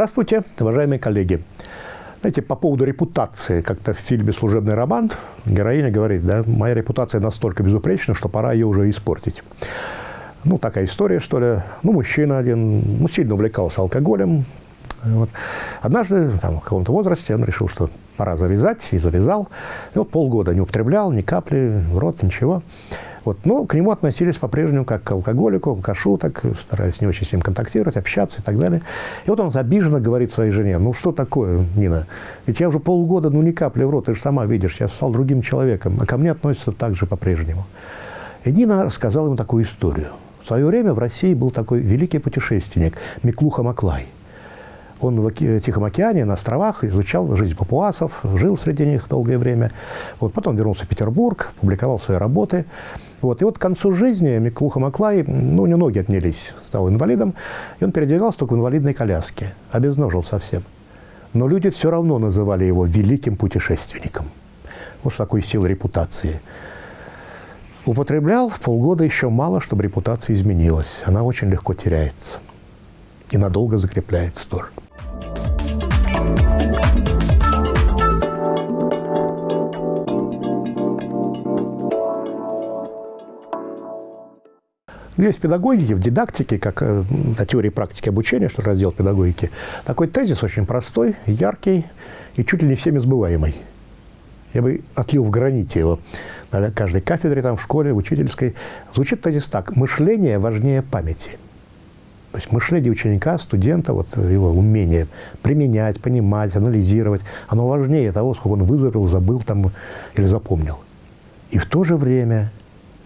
Здравствуйте, уважаемые коллеги. Знаете, по поводу репутации, как-то в фильме «Служебный роман» героиня говорит, да, моя репутация настолько безупречна, что пора ее уже испортить. Ну, такая история, что ли. Ну, мужчина один, ну, сильно увлекался алкоголем. Вот. Однажды, там, в каком-то возрасте, он решил, что пора завязать, и завязал. И вот полгода не употреблял, ни капли в рот, ничего. Вот. Но к нему относились по-прежнему как к алкоголику, алкашу, так старались не очень с ним контактировать, общаться и так далее. И вот он обиженно говорит своей жене, ну что такое, Нина, ведь я уже полгода, ну ни капли в рот, ты же сама видишь, я стал другим человеком, а ко мне относятся так же по-прежнему. И Нина рассказала ему такую историю. В свое время в России был такой великий путешественник Миклуха Маклай – он в Тихом океане, на островах, изучал жизнь папуасов, жил среди них долгое время. Вот, потом вернулся в Петербург, публиковал свои работы. Вот, и вот к концу жизни Миклуха Маклай, ну, у него ноги отнялись, стал инвалидом, и он передвигался только в инвалидной коляске, обезножил совсем. Но люди все равно называли его великим путешественником. Вот что такое сила репутации. Употреблял полгода еще мало, чтобы репутация изменилась. Она очень легко теряется и надолго закрепляется тоже. Есть в педагогике, в дидактике, как э, на теории практики обучения, что раздел педагогики, такой тезис очень простой, яркий и чуть ли не всеми сбываемый. Я бы отлил в граните его на каждой кафедре, там, в школе, в учительской. Звучит тезис так. Мышление важнее памяти. То есть мышление ученика, студента, вот его умение применять, понимать, анализировать, оно важнее того, сколько он вызубрил, забыл там или запомнил. И в то же время, ну,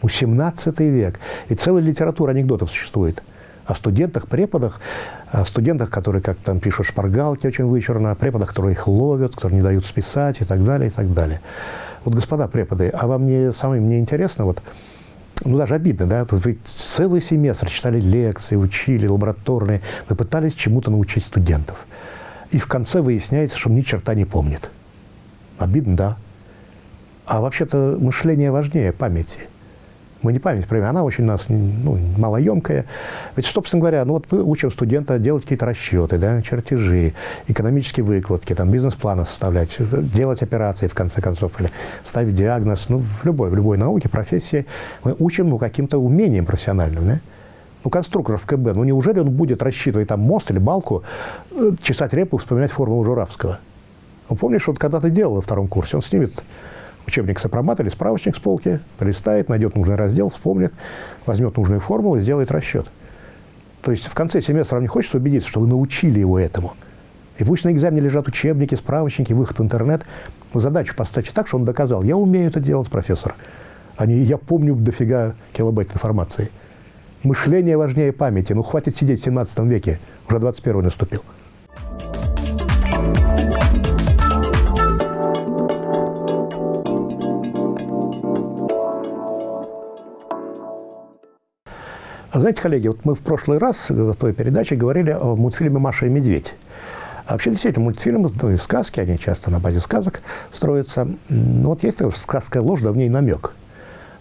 17 век, и целая литература анекдотов существует о студентах, преподах, о студентах, которые, как там пишут, шпаргалки очень вычурно, о преподах, которые их ловят, которые не дают списать и так далее, и так далее. Вот, господа преподы, а вам не самым не интересно, вот, ну, даже обидно, да, вы целый семестр читали лекции, учили, лабораторные, вы пытались чему-то научить студентов. И в конце выясняется, что ни черта не помнит. Обидно, да. А вообще-то мышление важнее памяти мы не память про она очень у нас ну, малоемкая. Ведь, собственно говоря, ну вот мы учим студента делать какие-то расчеты, да, чертежи, экономические выкладки, там, бизнес-планы составлять, делать операции, в конце концов, или ставить диагноз. Ну, в любой, в любой науке, профессии мы учим ну, каким-то умением профессиональным, да? Ну, конструктор в КБ, ну, неужели он будет рассчитывать там мост или балку, э, чесать репу, вспоминать формулу Журавского? Ну, помнишь, вот когда ты делал во втором курсе, он снимет учебник сопромат или справочник с полки, полистает, найдет нужный раздел, вспомнит, возьмет нужную формулу и сделает расчет. То есть в конце семестра вам не хочется убедиться, что вы научили его этому. И пусть на экзамене лежат учебники, справочники, выход в интернет. Вы задачу поставьте так, что он доказал, я умею это делать, профессор. А не я помню дофига килобайт информации. Мышление важнее памяти. Ну, хватит сидеть в 17 веке, уже 21 наступил. Знаете, коллеги, вот мы в прошлый раз в той передаче говорили о мультфильме «Маша и медведь». А вообще, действительно, мультфильмы, ну и сказки, они часто на базе сказок строятся. Ну, вот есть сказка ложь, да в ней намек.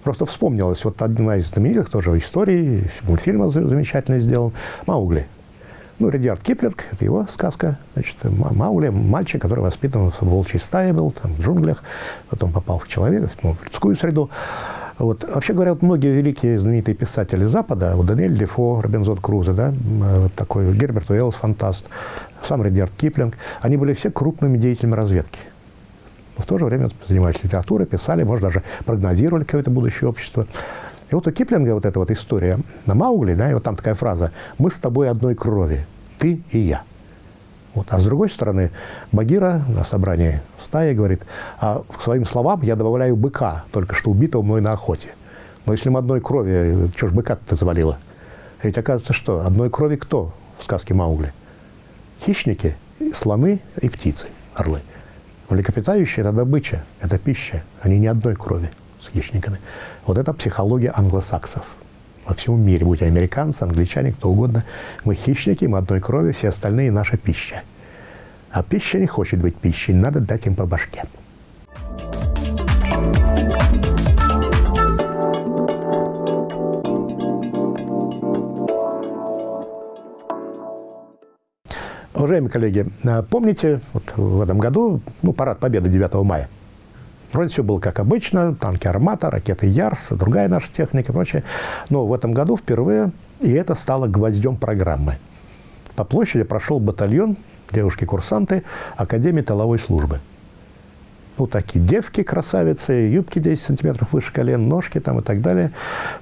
Просто вспомнилась вот одна из знаменитых тоже историй, мультфильма замечательно сделан, «Маугли». Ну, Редиард Киплинг, это его сказка, значит, Маугли, мальчик, который воспитан в волчьей стае был, там, в джунглях, потом попал в человека, ну, в людскую среду. Вот. Вообще говоря, вот многие великие знаменитые писатели Запада, вот Даниэль Дефо, Робинзон Крузо, да, вот такой Герберт Уэллс, фантаст, сам Редиард Киплинг, они были все крупными деятелями разведки. Но в то же время занимались литературой, писали, может, даже прогнозировали какое-то будущее общество. И вот у Киплинга вот эта вот история на Маугли, да, и вот там такая фраза «Мы с тобой одной крови, ты и я». Вот. А с другой стороны, Багира на собрании стаи говорит, а к своим словам я добавляю быка, только что убитого мной на охоте. Но если мы одной крови, что ж быка-то завалило? Ведь оказывается, что одной крови кто в сказке Маугли? Хищники, слоны и птицы, орлы. Млекопитающие – это добыча, это пища. Они не одной крови с хищниками. Вот это психология англосаксов во всем мире, будь американцы, англичане, кто угодно. Мы хищники, мы одной крови, все остальные – наша пища. А пища не хочет быть пищей, надо дать им по башке. Уважаемые коллеги, а, помните, вот в этом году, ну, парад Победы 9 мая. Вроде все было как обычно, танки «Армата», ракеты «Ярс», другая наша техника и прочее. Но в этом году впервые, и это стало гвоздем программы. По площади прошел батальон, девушки-курсанты Академии тыловой службы – ну, такие девки красавицы, юбки 10 сантиметров выше колен, ножки там и так далее.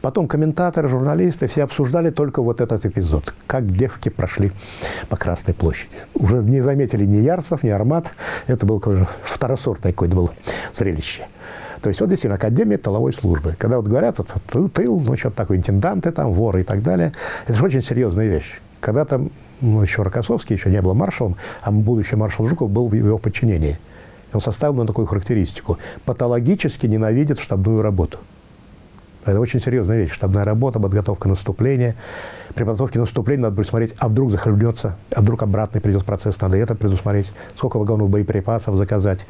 Потом комментаторы, журналисты, все обсуждали только вот этот эпизод, как девки прошли по Красной площади. Уже не заметили ни Ярсов, ни Армат, это был второсортное какое-то было зрелище. То есть вот действительно Академия тыловой службы. Когда вот говорят, вот, тыл, тыл, ну что-то такое, интенданты там, воры и так далее, это же очень серьезная вещь. Когда-то ну, еще Рокоссовский еще не был маршалом, а будущий маршал Жуков был в его подчинении – он составил на такую характеристику. Патологически ненавидит штабную работу. Это очень серьезная вещь. Штабная работа, подготовка наступления. При подготовке наступления надо присмотреть, а вдруг захлебнется, а вдруг обратный придет процесс, надо это предусмотреть, сколько вагонов боеприпасов заказать.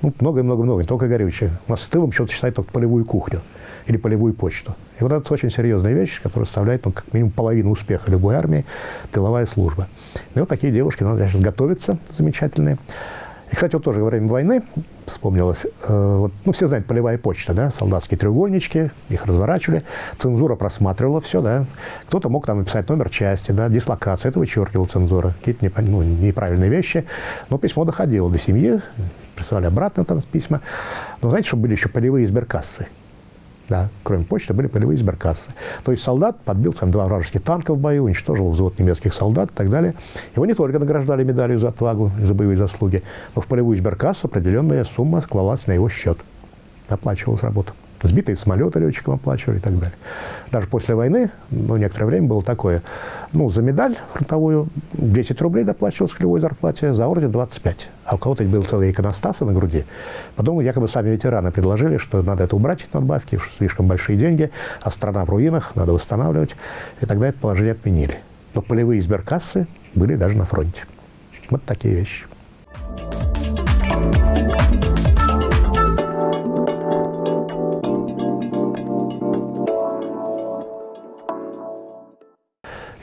Ну, много-много-много, не только горючее. У нас с тылом что-то считает только полевую кухню или полевую почту. И вот это очень серьезная вещь, которая составляет ну, как минимум половину успеха любой армии, тыловая служба. И вот такие девушки, надо, значит, готовиться замечательные. И, кстати, вот тоже во время войны вспомнилось, э, вот, ну, все знают, полевая почта, да, солдатские треугольнички, их разворачивали, цензура просматривала все, да, кто-то мог там написать номер части, да, дислокацию, это вычеркивала цензура, какие-то не, ну, неправильные вещи, но письмо доходило до семьи, присылали обратно там письма, но знаете, что были еще полевые сберкассы, да, кроме почты, были полевые сберкассы. То есть солдат подбил там два вражеских танка в бою, уничтожил взвод немецких солдат и так далее. Его не только награждали медалью за отвагу, за боевые заслуги, но в полевую сберкассу определенная сумма клалась на его счет. Оплачивалась работа. Сбитые самолеты летчикам оплачивали и так далее. Даже после войны, ну, некоторое время было такое, ну, за медаль фронтовую 10 рублей доплачивалось к любой зарплате, за орден 25. А у кого-то был целый иконостас на груди. Потом якобы сами ветераны предложили, что надо это убрать, эти надбавки, слишком большие деньги, а страна в руинах, надо восстанавливать. И тогда это положение отменили. Но полевые сберкассы были даже на фронте. Вот такие вещи.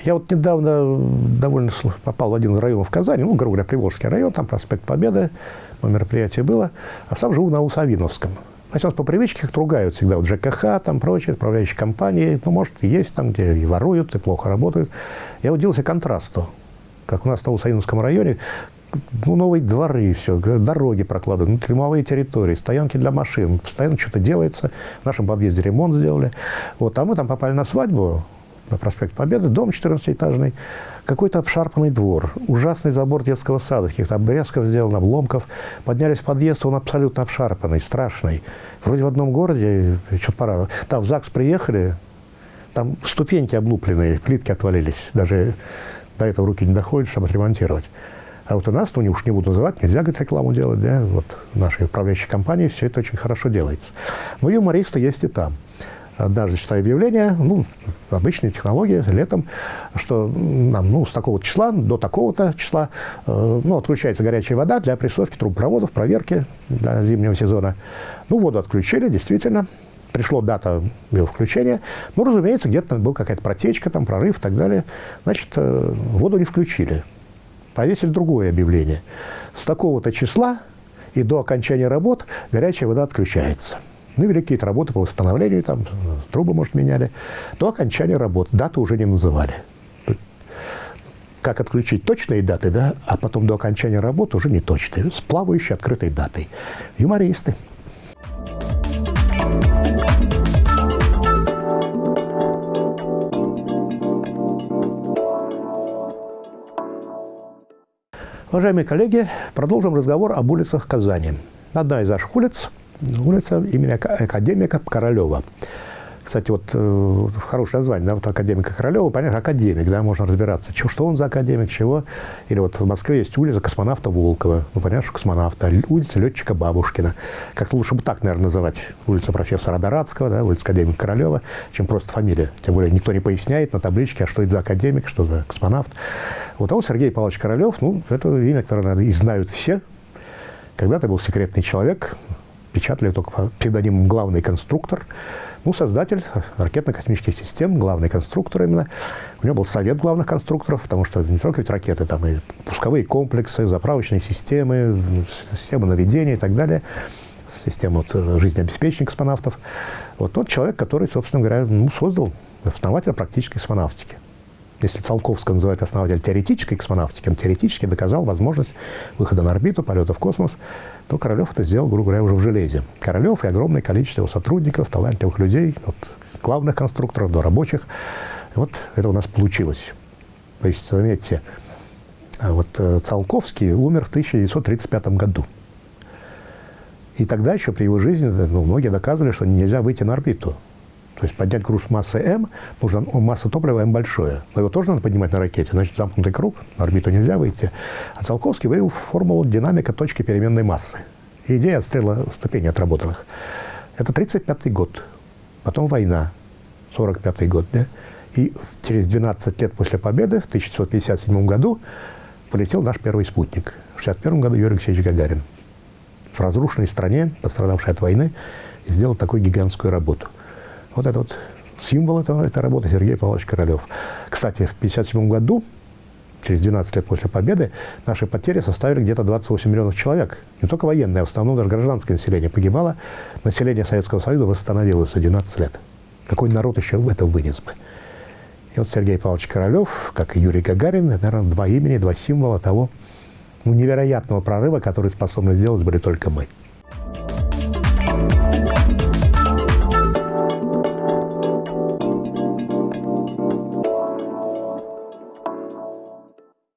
Я вот недавно довольно попал в один район в Казани, ну, грубо говоря, Приволжский район, там проспект Победы, но мероприятие было, а сам живу на Усавиновском. Значит, у нас по привычке их ругают всегда, вот ЖКХ, там прочие, отправляющие компании, ну, может, и есть там, где и воруют, и плохо работают. Я удивился контрасту, как у нас на Усавиновском районе, ну, новые дворы, все, дороги прокладывают, внутримовые территории, стоянки для машин, постоянно что-то делается. В нашем подъезде ремонт сделали. Вот, а мы там попали на свадьбу, на проспект Победы, дом 14-этажный, какой-то обшарпанный двор, ужасный забор детского сада, каких-то обрезков сделан, обломков. Поднялись в подъезд, он абсолютно обшарпанный, страшный. Вроде в одном городе, что-то пора. Там в ЗАГС приехали, там ступеньки облупленные, плитки отвалились. Даже до этого руки не доходят, чтобы отремонтировать. А вот у нас, ну, уж не буду называть, нельзя, говорит, рекламу делать, да, вот нашей управляющей компании все это очень хорошо делается. Но юмористы есть и там однажды читаю объявление, ну, обычные технологии, летом, что нам, ну, с такого числа до такого-то числа, э, ну, отключается горячая вода для прессовки трубопроводов, проверки для зимнего сезона. Ну, воду отключили, действительно, пришло дата его включения. Ну, разумеется, где-то была какая-то протечка, там, прорыв и так далее. Значит, э, воду не включили. Повесили другое объявление. С такого-то числа и до окончания работ горячая вода отключается. Ну, вели какие-то работы по восстановлению, там, трубы, может, меняли. До окончания работ даты уже не называли. Как отключить точные даты, да, а потом до окончания работы уже не точные, с плавающей открытой датой. Юмористы. Уважаемые коллеги, продолжим разговор об улицах Казани. Одна из наших улиц улица имени академика Королева. Кстати, вот э, хорошее название, да, вот академика Королева, понятно, академик, да, можно разбираться, что, что он за академик, чего. Или вот в Москве есть улица космонавта Волкова, ну, понятно, что космонавта, улица летчика Бабушкина. Как-то лучше бы так, наверное, называть улица профессора Дорадского, да, улица академика Королева, чем просто фамилия. Тем более никто не поясняет на табличке, а что это за академик, что за космонавт. Вот, а вот Сергей Павлович Королев, ну, это имя, которое, наверное, и знают все. Когда-то был секретный человек, печатали только под псевдонимом «главный конструктор». Ну, создатель ракетно-космических систем, главный конструктор именно. У него был совет главных конструкторов, потому что не только ведь ракеты, там и пусковые комплексы, заправочные системы, системы наведения и так далее, система вот, жизнеобеспечения космонавтов. Вот тот человек, который, собственно говоря, ну, создал основателя практической космонавтики если Циолковского называют основатель теоретической космонавтики, он теоретически доказал возможность выхода на орбиту, полета в космос, то Королев это сделал, грубо говоря, уже в железе. Королев и огромное количество его сотрудников, талантливых людей, от главных конструкторов до рабочих. Вот это у нас получилось. То есть, заметьте, а вот э, Циолковский умер в 1935 году. И тогда еще при его жизни ну, многие доказывали, что нельзя выйти на орбиту. То есть поднять груз массы М, нужно масса топлива М большое. Но его тоже надо поднимать на ракете, значит, замкнутый круг, на орбиту нельзя выйти. А Циолковский вывел формулу динамика точки переменной массы. И идея отстрела ступеней отработанных. Это 1935 год. Потом война, 1945 год. Да? И через 12 лет после победы, в 1957 году, полетел наш первый спутник. В 1961 году Юрий Алексеевич Гагарин в разрушенной стране, пострадавшей от войны, сделал такую гигантскую работу – вот это вот символ этого, этой работы Сергей Павлович Королев. Кстати, в 1957 году, через 12 лет после победы, наши потери составили где-то 28 миллионов человек. Не только военное, а в основном даже гражданское население погибало. Население Советского Союза восстановилось за 12 лет. Какой народ еще это вынес бы? И вот Сергей Павлович Королев, как и Юрий Гагарин, это, наверное, два имени, два символа того ну, невероятного прорыва, который способны сделать были только мы.